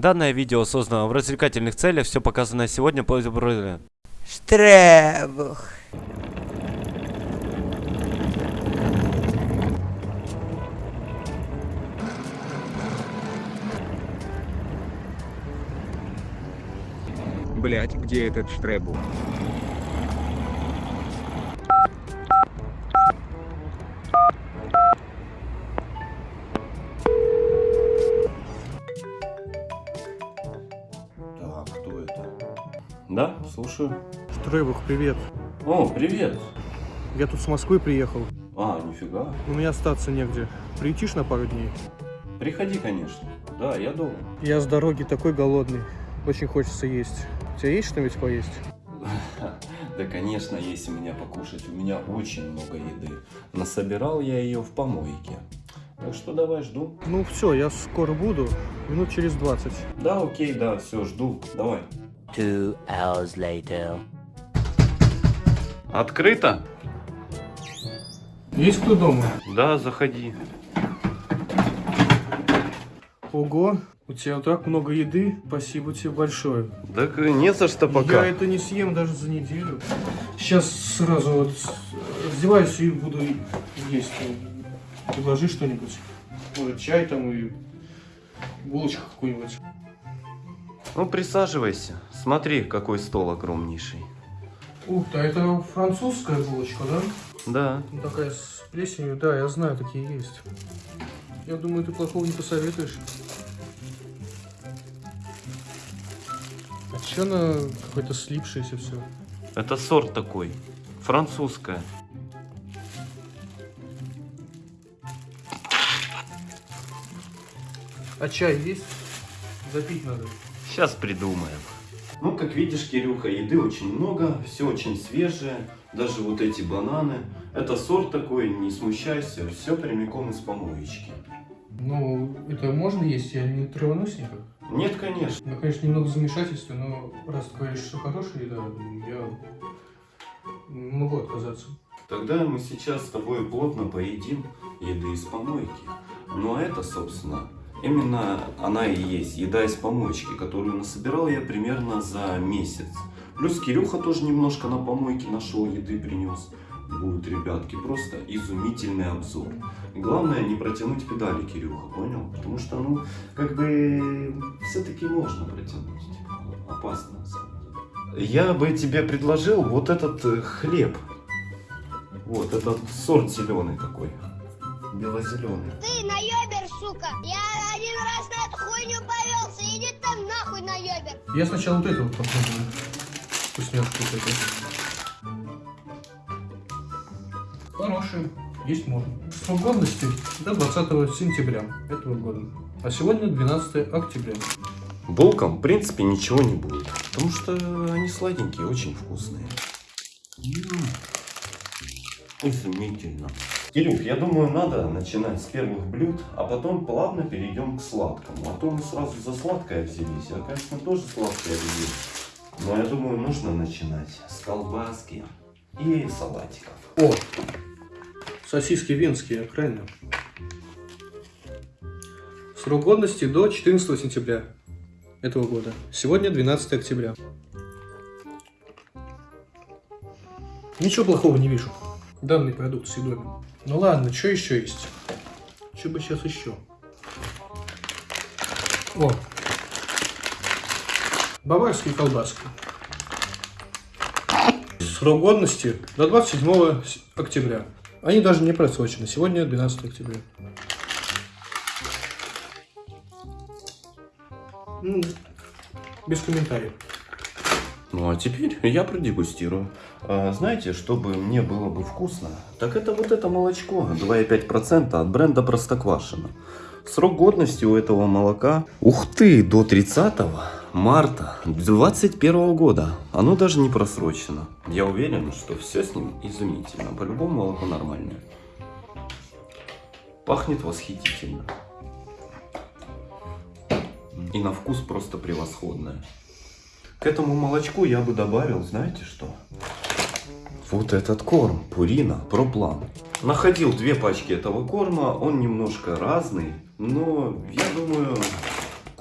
Данное видео создано в развлекательных целях, все показанное сегодня по Штребух. Блять, где этот штребух? Да, слушаю. Штребух, привет. О, привет. Я тут с Москвы приехал. А, нифига. У меня остаться негде. Приютишь на пару дней? Приходи, конечно. Да, я дома. Я с дороги такой голодный. Очень хочется есть. У тебя есть что-нибудь поесть? Да, конечно, есть у меня покушать. У меня очень много еды. Насобирал я ее в помойке. Так что давай, жду. Ну все, я скоро буду. Минут через 20. Да, окей, да, все, жду. Давай. Two hours later. Открыто? Есть кто дома? Да, заходи. Ого, у тебя так много еды. Спасибо тебе большое. Так не за что Я это не съем даже за неделю. Сейчас сразу вот раздеваюсь и буду есть. Предложи что-нибудь. Может, чай там и булочка какую-нибудь. Ну, присаживайся. Смотри, какой стол огромнейший. Ух ты, а это французская булочка, да? Да. Ну, такая с плесенью, да, я знаю, такие есть. Я думаю, ты плохого не посоветуешь. А чё она какой-то слипшаяся все? Это сорт такой. Французская. А чай есть? Запить надо. Сейчас придумаем. Ну, как видишь, Кирюха, еды очень много, все очень свежее. Даже вот эти бананы. Это сорт такой, не смущайся, все прямиком из помоечки. Ну, это можно есть? Я не траванусь никак? Нет, конечно. Ну, конечно, немного замешательства, но раз ты говоришь, что хорошая еда, я могу отказаться. Тогда мы сейчас с тобой плотно поедим еды из помойки. Ну, а это, собственно, именно она и есть, еда из помоечки, которую насобирал я примерно за месяц. Плюс Кирюха тоже немножко на помойке нашел еды, принес. Будет, ребятки, просто изумительный обзор. Главное не протянуть педали, Кирюха, понял? Потому что, ну, как бы, все-таки можно протянуть. Опасно, на самом деле. Я бы тебе предложил вот этот э, хлеб. Вот, этот сорт зеленый такой. Бело-зеленый. Ты наебер, сука! Я Я сначала вот это вот попробую. Вкусняшку вот эту. Хорошие. Есть можно. Срок годности до 20 сентября этого года. А сегодня 12 октября. Булкам, в принципе, ничего не будет. Потому что они сладенькие, очень вкусные. Изумительно. Кирюх, я думаю, надо начинать с первых блюд, а потом плавно перейдем к сладкому. А то мы сразу за сладкое взялись. Я, конечно, тоже сладкое люблю. Но я думаю, нужно начинать с колбаски и салатиков. О! Сосиски венские, правильно? Срок годности до 14 сентября этого года. Сегодня 12 октября. Ничего плохого не вижу. Данный продукт съедобен. Ну ладно, что еще есть? Что бы сейчас еще? О! Баварские колбаски. Срок годности до 27 с- октября. Они даже не просрочены. Сегодня 12 октября. Ну, без комментариев. Ну а теперь я продегустирую. А, знаете, чтобы мне было бы вкусно, так это вот это молочко 2,5% от бренда Простоквашино. Срок годности у этого молока, ух ты, до 30 марта 2021 года. Оно даже не просрочено. Я уверен, что все с ним изумительно. По-любому молоко нормальное. Пахнет восхитительно. И на вкус просто превосходное. К этому молочку я бы добавил, знаете что? Вот этот корм, Пурина, Проплан. Находил две пачки этого корма, он немножко разный, но я думаю,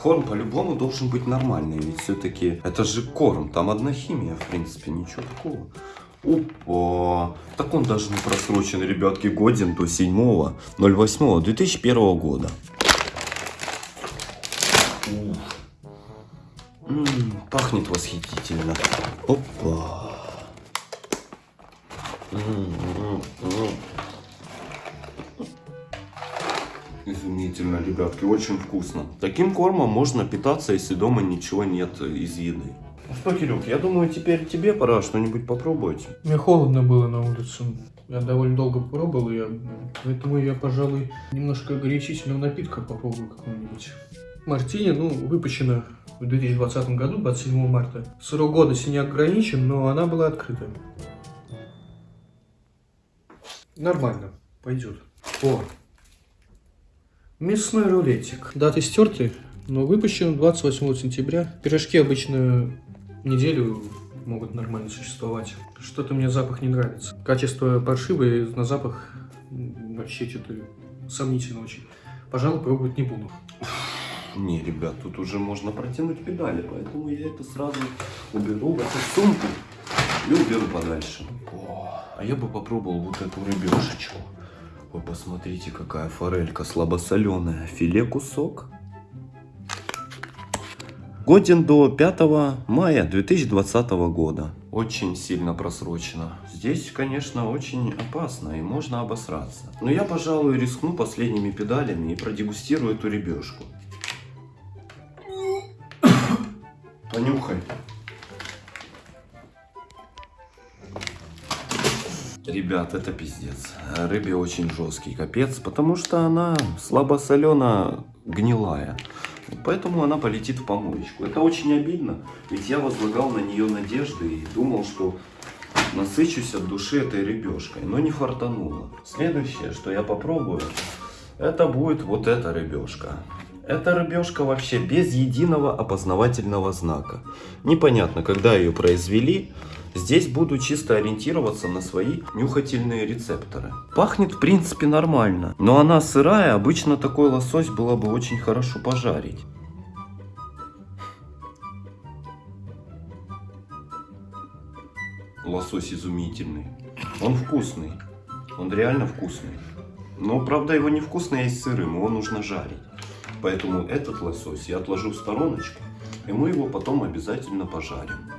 Корм по-любому должен быть нормальный, ведь все-таки это же корм, там одна химия, в принципе, ничего такого. Опа, так он даже не просрочен, ребятки, годен до 7.08.2001 года. Ух. М, пахнет восхитительно. Опа. Изумительно, ребятки, очень вкусно. Таким кормом можно питаться, если дома ничего нет из еды. Ну что, Кирюх, я думаю, теперь тебе пора что-нибудь попробовать. Мне холодно было на улице. Я довольно долго пробовал, я, поэтому я, пожалуй, немножко горячительного напитка попробую какого-нибудь. Мартини, ну, выпущена в 2020 году, 27 марта. Срок годности не ограничен, но она была открыта. Нормально, пойдет. О, мясной рулетик. Даты стерты, но выпущен 28 сентября. Пирожки обычно неделю могут нормально существовать. Что-то мне запах не нравится. Качество паршивое, на запах вообще что-то сомнительно очень. Пожалуй, пробовать не буду. Не, ребят, тут уже можно протянуть педали, поэтому я это сразу уберу в эту сумку и уберу подальше. О, а я бы попробовал вот эту рыбешечку. Вы посмотрите, какая форелька слабосоленая. Филе кусок. Годен до 5 мая 2020 года. Очень сильно просрочено. Здесь, конечно, очень опасно и можно обосраться. Но я, пожалуй, рискну последними педалями и продегустирую эту ребешку. Понюхай. Ребят, это пиздец. Рыбе очень жесткий капец, потому что она слабосолено гнилая. Поэтому она полетит в помоечку. Это очень обидно, ведь я возлагал на нее надежды и думал, что насыщусь от души этой рыбешкой, но не фартануло. Следующее, что я попробую, это будет вот эта рыбешка. Эта рыбешка вообще без единого опознавательного знака. Непонятно, когда ее произвели. Здесь буду чисто ориентироваться на свои нюхательные рецепторы. Пахнет в принципе нормально, но она сырая, обычно такой лосось было бы очень хорошо пожарить. Лосось изумительный. Он вкусный. Он реально вкусный. Но, правда, его невкусно есть сырым, его нужно жарить. Поэтому этот лосось я отложу в стороночку, и мы его потом обязательно пожарим.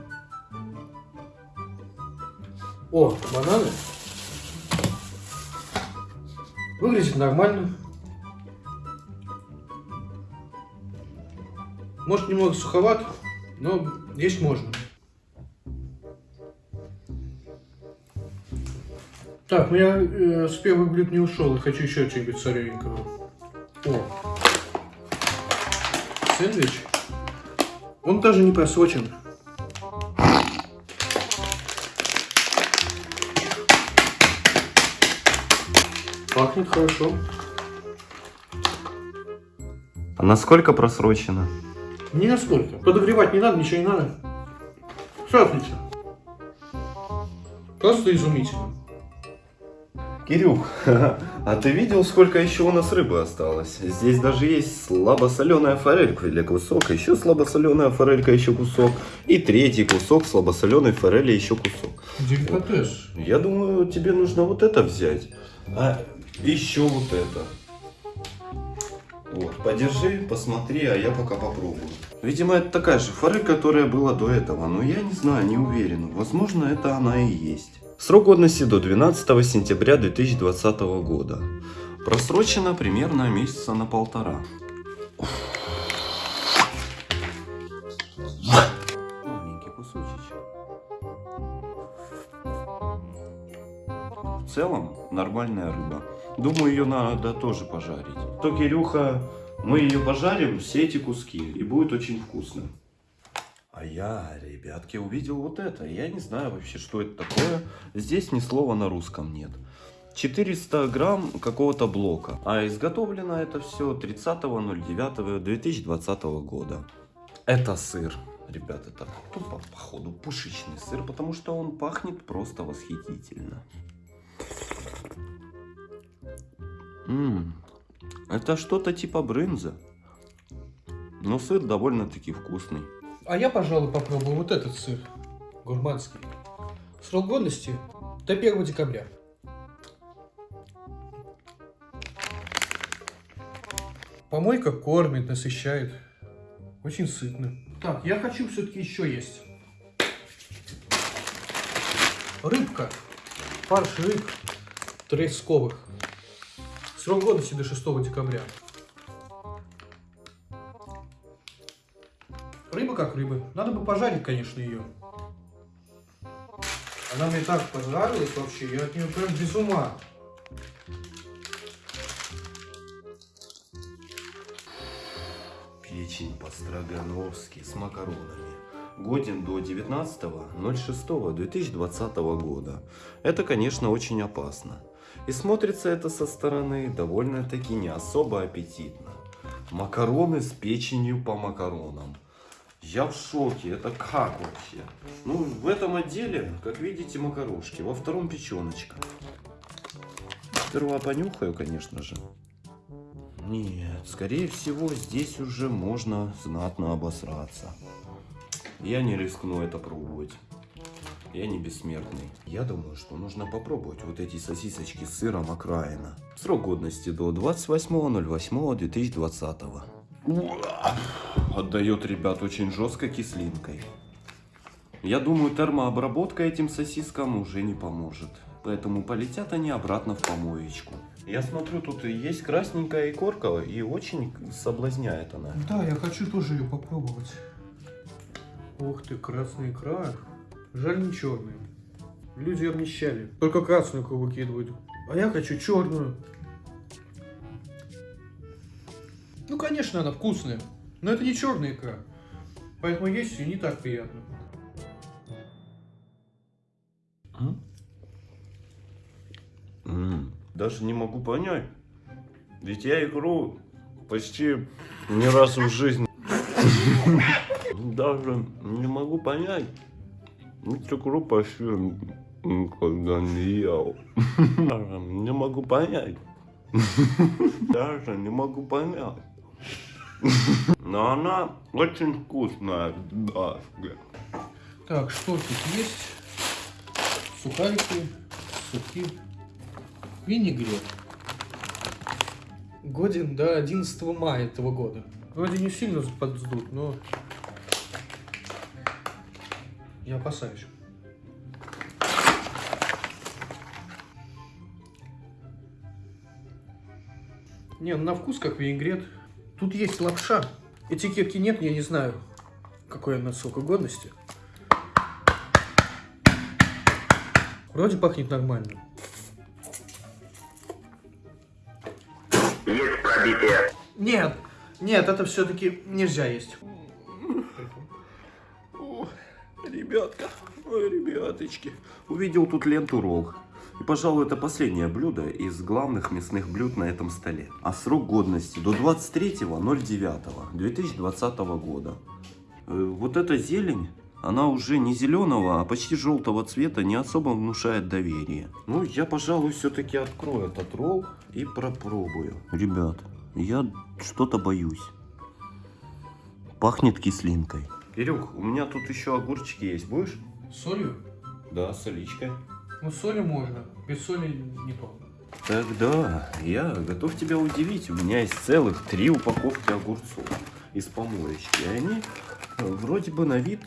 О, бананы. Выглядит нормально. Может немного суховат, но есть можно. Так, я э, с первых блюд не ушел, и хочу еще чего-нибудь солененького. О, сэндвич. Он даже не просрочен. Пахнет хорошо. А насколько просрочено? Не насколько. Подогревать не надо, ничего не надо. Все отлично. Просто изумительно. Кирюх, а ты видел, сколько еще у нас рыбы осталось? Здесь даже есть слабосоленая форелька или кусок, еще слабосоленая форелька, еще кусок, и третий кусок слабосоленой форели, еще кусок. Деликатес. Я думаю, тебе нужно вот это взять, а еще вот это. Вот, подержи, посмотри, а я пока попробую. Видимо, это такая же форель, которая была до этого, но я не знаю, не уверен. Возможно, это она и есть. Срок годности до 12 сентября 2020 года. Просрочено примерно месяца на полтора. Маленький кусочек. В целом, нормальная рыба. Думаю, ее надо тоже пожарить. То, Кирюха, мы ее пожарим, все эти куски, и будет очень вкусно. А я, ребятки, увидел вот это. Я не знаю вообще, что это такое. Здесь ни слова на русском нет. 400 грамм какого-то блока. А изготовлено это все 30.09.2020 года. Это сыр. Ребят, это тупо, походу, пушечный сыр, потому что он пахнет просто восхитительно. М, Это что-то типа брынза. Но сыр довольно-таки вкусный. А я, пожалуй, попробую вот этот сыр. Гурманский. Срок годности до 1 декабря. Помойка кормит, насыщает. Очень сытно. Так, я хочу все-таки еще есть. Рыбка. Фарш рыб тресковых. Срок годности до 6 декабря. Рыба как рыба. Надо бы пожарить, конечно, ее. Она мне так понравилась вообще, я от нее прям без ума. Печень по-строгановски с макаронами. Годен до 19.06.2020 года. Это, конечно, очень опасно. И смотрится это со стороны довольно-таки не особо аппетитно. Макароны с печенью по макаронам. Я в шоке, это как вообще? Ну, в этом отделе, как видите, макарошки, во втором печеночка. Сперва понюхаю, конечно же. Нет, скорее всего, здесь уже можно знатно обосраться. Я не рискну это пробовать. Я не бессмертный. Я думаю, что нужно попробовать вот эти сосисочки с сыром окраина. Срок годности до 28.08.2020. Отдает, ребят, очень жестко кислинкой. Я думаю, термообработка этим сосискам уже не поможет. Поэтому полетят они обратно в помоечку. Я смотрю, тут есть красненькая икорка, и очень соблазняет она. Да, я хочу тоже ее попробовать. Ух ты, красная икра. Жаль не черная. Люди обнищали. Только красную икру выкидывают. А я хочу черную. Ну, конечно, она вкусная. Но это не черная икра. Поэтому есть ее не так приятно. М, Даже не могу понять. Ведь я икру почти не раз в жизни. Даже не могу понять. Икру почти никогда не ел. Даже не могу понять. Даже не могу понять. Но она очень вкусная, да. Так, что тут есть? Сухарики, сухи, винегрет. Годен до 11 мая этого года. Вроде не сильно подсдут, но я опасаюсь. Не, ну на вкус как винегрет. Тут есть лапша. Этикетки нет, я не знаю, какой она срока годности. Вроде пахнет нормально. Есть пробитие. Нет, нет, это все-таки нельзя есть. Ребятка, ой, ребяточки. Увидел тут ленту ролл. И, пожалуй, это последнее блюдо из главных мясных блюд на этом столе. А срок годности до 23.09.2020 года. Э, Вот эта зелень, она уже не зеленого, а почти желтого цвета, не особо внушает доверие. Ну, я, пожалуй, все-таки открою этот ролл и пропробую. Ребят, я что-то боюсь. Пахнет кислинкой. Кирюх, у меня тут еще огурчики есть. Будешь? С солью? Да, с соличкой. Ну, с солью можно. Без соли не то. Тогда я готов тебя удивить. У меня есть целых три упаковки огурцов из помоечки. И они э, вроде бы на вид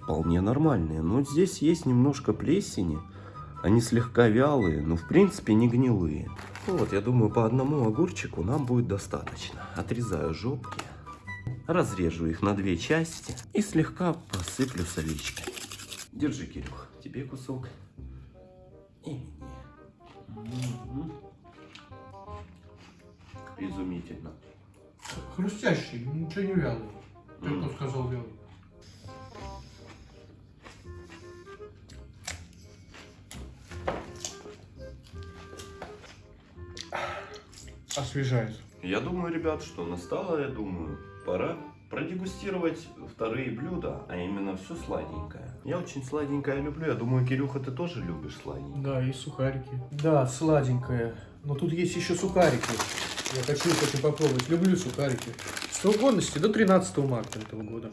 вполне нормальные. Но здесь есть немножко плесени. Они слегка вялые, но в принципе не гнилые. Ну Вот, я думаю, по одному огурчику нам будет достаточно. Отрезаю жопки, разрежу их на две части и слегка посыплю соличкой. Держи, Кирюх, тебе кусок. И мне. Мгм. Изумительно. Хрустящий, ничего не вялый. Ты кто сказал вялый? Освежает. Я думаю, ребят, что настало, я думаю, пора продегустировать вторые блюда, а именно все сладенькое. Я очень сладенькое люблю. Я думаю, Кирюха, ты тоже любишь сладенькое. Да, и сухарики. Да, сладенькое. Но тут есть еще сухарики. Я хочу их попробовать. Люблю сухарики. Срок годности до 13 марта этого года.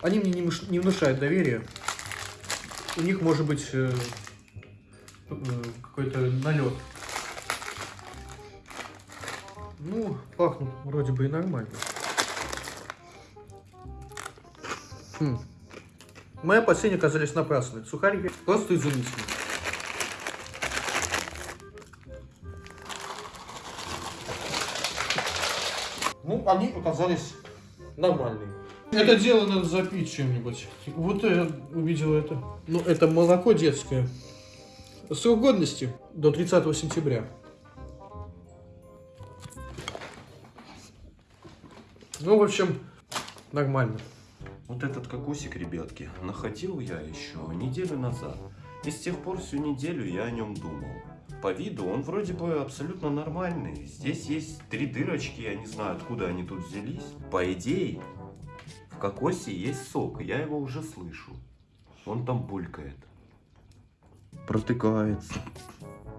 Они мне не внушают доверия. У них может быть э, э, какой-то налет. Ну, пахнут вроде бы и нормально. Хм. Мои опасения оказались напрасны. Сухарики просто изумительные. Ну, они оказались нормальные. Это дело надо запить чем-нибудь. Вот я увидел это. Ну, это молоко детское. Срок годности до 30 сентября. Ну, в общем, нормально. Вот этот кокосик, ребятки, находил я еще неделю назад. И с тех пор всю неделю я о нем думал. По виду он вроде бы абсолютно нормальный. Здесь есть три дырочки, я не знаю, откуда они тут взялись. По идее, в кокосе есть сок, я его уже слышу. Он там булькает. Протыкается.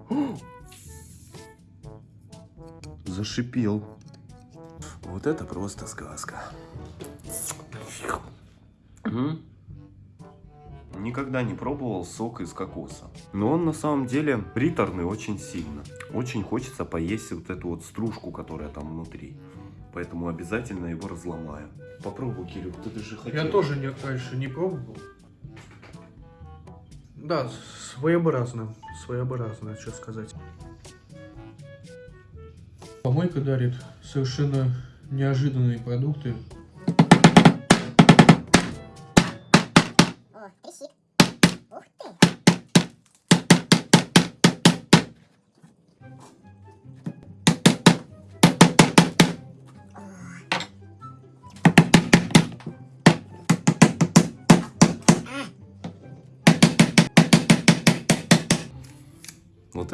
Зашипел. Вот это просто сказка. М? Никогда не пробовал сок из кокоса. Но он на самом деле приторный очень сильно. Очень хочется поесть вот эту вот стружку, которая там внутри. Поэтому обязательно его разломаю. Попробуй, Кирюх, ты же хотел. Я тоже не, раньше не пробовал. Да, своеобразно. Своеобразно, что сказать. Помойка дарит совершенно неожиданные продукты.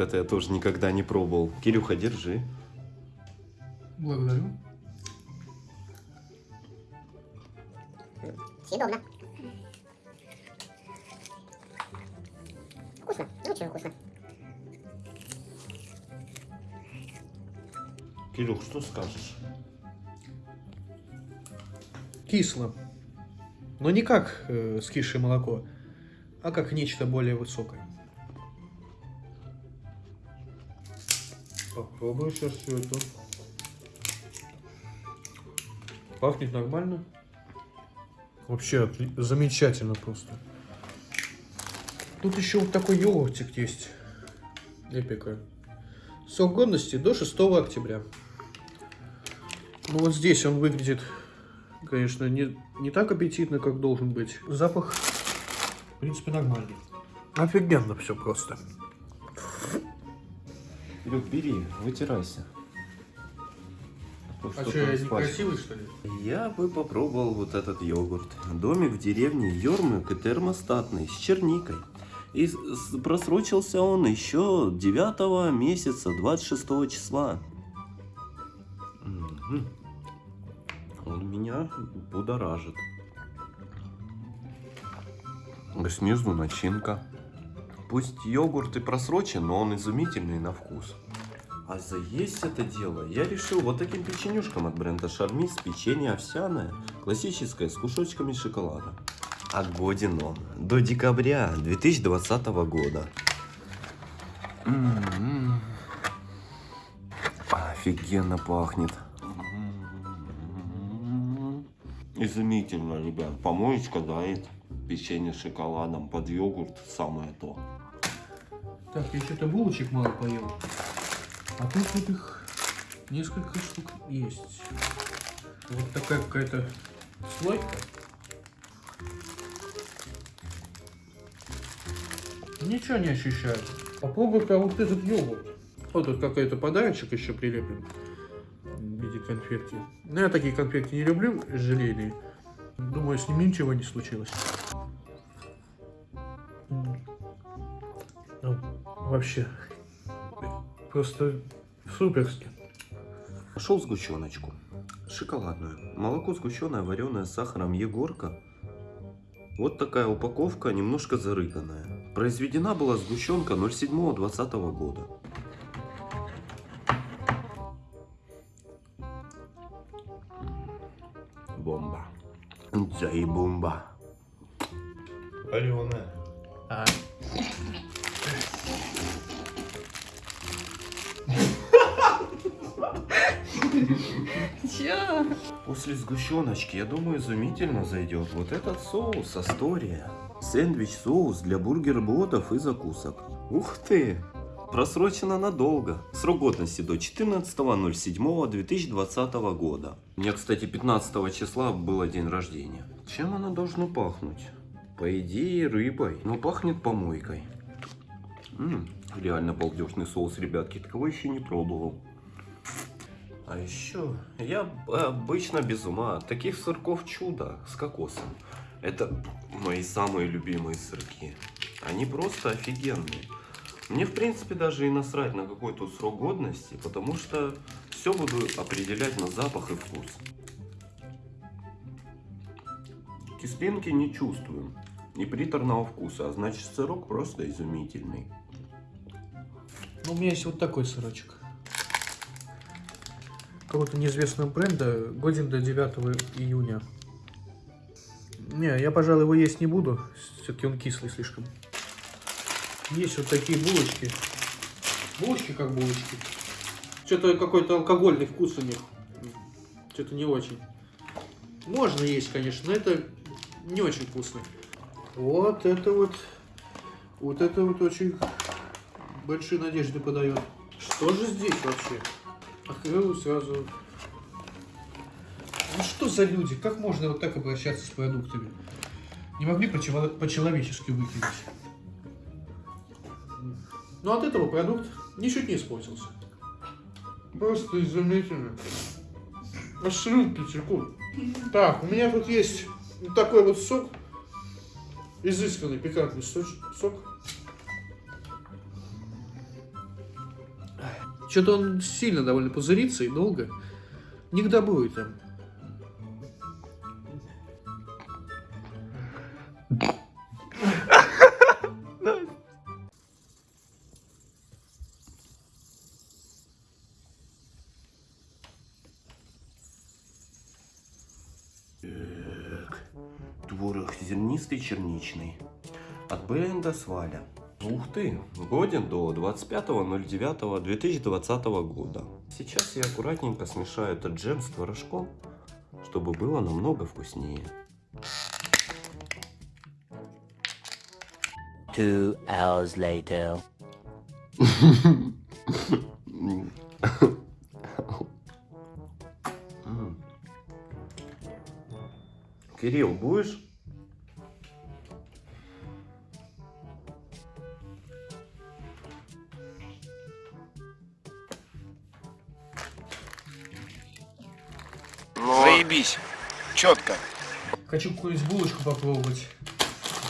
Это я тоже никогда не пробовал. Кирюха, держи. Благодарю. Съедобно. Вкусно, очень вкусно. Кирюх, что скажешь? Кисло. Но не как э, скисшее молоко, а как нечто более высокое. Попробую сейчас все это. Пахнет нормально. Вообще замечательно просто. Тут еще вот такой йогуртик есть. Эпика. Срок годности до 6 октября. Ну вот здесь он выглядит, конечно, не, не так аппетитно, как должен быть. Запах, в принципе, нормальный. Офигенно все просто. Кирюх, бери, вытирайся. А что, я некрасивый, что ли? Я бы попробовал вот этот йогурт. Домик в деревне Йормык и термостатный, с черникой. И просрочился он еще 9 месяца, 26 числа. Он меня будоражит. Снизу начинка. Пусть йогурт и просрочен, но он изумительный на вкус. А заесть это дело я решил вот таким печенюшком от бренда Шармис. Печенье овсяное, классическое, с кусочками шоколада. А годен он до декабря 2020 года. М-м-м. Офигенно пахнет. Изумительно, ребят. Помоечка дает печенье с шоколадом под йогурт самое то. Так, я что-то булочек мало поел. А тут вот их несколько штук есть. Вот такая какая-то слойка. Ничего не ощущаю. Попробуй-ка вот этот йогурт. Вот тут какой-то подарочек еще прилеплен конфетки. Ну, я такие конфетки не люблю, желейные. Думаю, с ним ничего не случилось. Ну, вообще, просто суперски. Нашел сгущеночку. Шоколадную. Молоко сгущенное, вареное с сахаром Егорка. Вот такая упаковка, немножко зарыганная. Произведена была сгущенка 07.20 года. Бомба. Вареная. А. Чё? После сгущеночки, я думаю, изумительно зайдет вот этот соус Астория. Сэндвич-соус для бургер-ботов и закусок. Ух ты! Просрочено надолго. Срок годности до 14.07.2020 года. У меня, кстати, 15 числа было день рождения. Чем оно должно пахнуть? По идее, рыбой, но пахнет помойкой. М, реально балдежный соус, ребятки. Такого еще не пробовал. А еще я обычно без ума таких сырков чудо с кокосом. Это мои самые любимые сырки. Они просто офигенные. Мне, в принципе, даже и насрать на какой то срок годности, потому что все буду определять на запах и вкус. Кислинки не чувствую, ни приторного вкуса, а значит сырок просто изумительный. Ну, у меня есть вот такой сырочек. Какого-то неизвестного бренда, годен до 9 июня. Не, я, пожалуй, его есть не буду. Все-таки он кислый слишком. Есть вот такие булочки. Булочки как булочки. Что-то какой-то алкогольный вкус у них. Что-то не очень. Можно есть, конечно, но это не очень вкусно. Вот это вот. Вот это вот очень большие надежды подает. Что же здесь вообще? Открыл сразу. Ну что за люди? Как можно вот так обращаться с продуктами? Не могли почело- по-человечески выкинуть. Но от этого продукт ничуть не испортился. Просто изумительно. Аж слюнки текут. Так, у меня тут есть вот такой вот сок. Изысканный пикантный сок. Что-то он сильно довольно пузырится и долго. Не к добру там. Зернистый черничный. От бренда Сваля. Ух ты, годен до 25.09.2020 года. Сейчас я аккуратненько смешаю этот джем с творожком, чтобы было намного вкуснее. Two hours later. Кирилл, будешь? Четко. Хочу какую-нибудь булочку попробовать.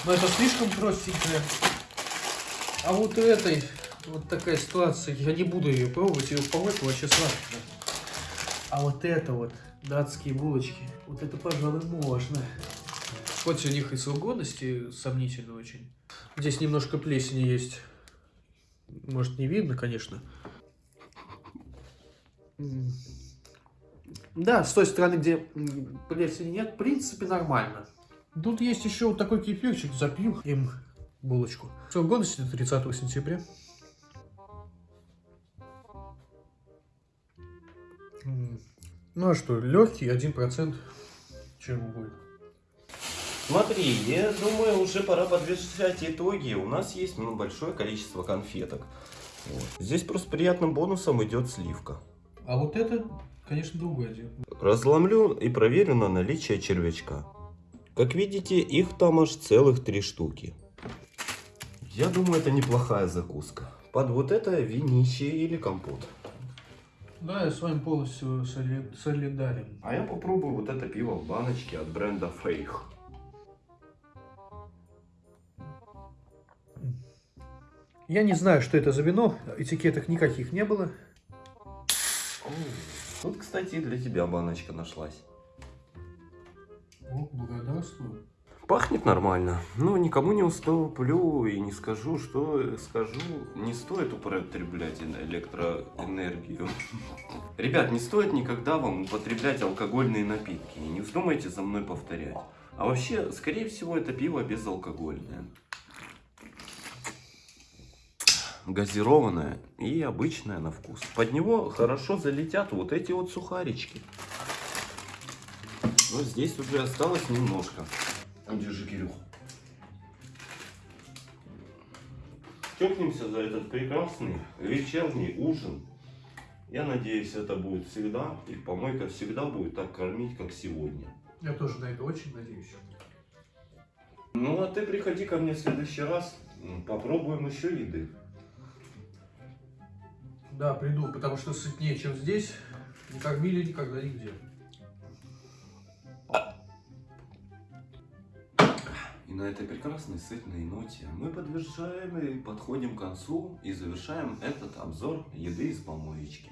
Но это слишком простенькая. А вот у этой вот такая ситуация. Я не буду ее пробовать. Ее помойку вообще сладкая. А вот это вот, датские булочки, вот это, пожалуй, можно. Хоть у них и срок годности очень. Здесь немножко плесени есть. Может, не видно, конечно. Да, с той стороны, где плесени нет, в принципе, нормально. Тут есть еще вот такой кефирчик, запью им булочку. Срок годности до 30 сентября. Ну а что, легкий, 1%. Чего будет? Смотри, я думаю, уже пора подвешать итоги. У нас есть ну, большое количество конфеток. Вот. Здесь просто приятным бонусом идет сливка. А вот это, конечно, другое дело. Разломлю и проверю на наличие червячка. Как видите, их там аж целых три штуки. Я думаю, это неплохая закуска. Под вот это винище или компот. Да, я с вами полностью соли- солидарен. А я попробую вот это пиво в баночке от бренда Фейх. Я не знаю, что это за вино, этикеток никаких не было. О, Тут, кстати, и для тебя баночка нашлась. О, благодарствую. Пахнет нормально, но никому не уступлю и не скажу, что скажу. Не стоит употреблять эн- электроэнергию. Ребят, не стоит никогда вам употреблять алкогольные напитки. Не вздумайте за мной повторять. А вообще, скорее всего, это пиво безалкогольное. Газированное и обычное на вкус. Под него хорошо залетят вот эти вот сухарички. Но здесь уже осталось немножко. Держи, Кирюх. Чокнемся за этот прекрасный вечерний ужин. Я надеюсь, это будет всегда. И помойка всегда будет так кормить, как сегодня. Я тоже на это очень надеюсь. Ну, а ты приходи ко мне в следующий раз. Попробуем еще еды. Да, приду, потому что сытнее, чем здесь. Не кормили никогда нигде. И на этой прекрасной сытной ноте мы подтверждаем и подходим к концу и завершаем этот обзор еды из помоечки.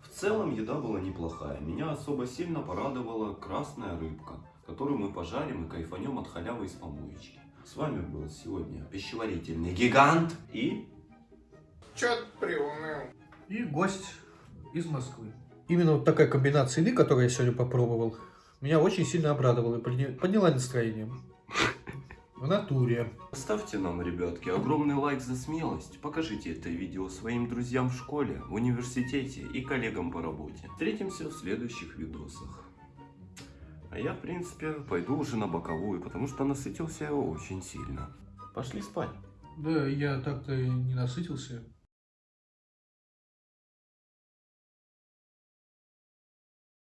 В целом еда была неплохая. Меня особо сильно порадовала красная рыбка, которую мы пожарим и кайфанем от халявы из помоечки. С вами был сегодня пищеварительный гигант и... Чё ты приуныл? И гость из Москвы. Именно вот такая комбинация еды, которую я сегодня попробовал, меня очень сильно обрадовала и подня- подняла настроение. В натуре. Ставьте нам, ребятки, огромный лайк за смелость. Покажите это видео своим друзьям в школе, в университете и коллегам по работе. Встретимся в следующих видосах. А я, в принципе, пойду уже на боковую, потому что насытился я очень сильно. Пошли спать. Да, я так-то и не насытился.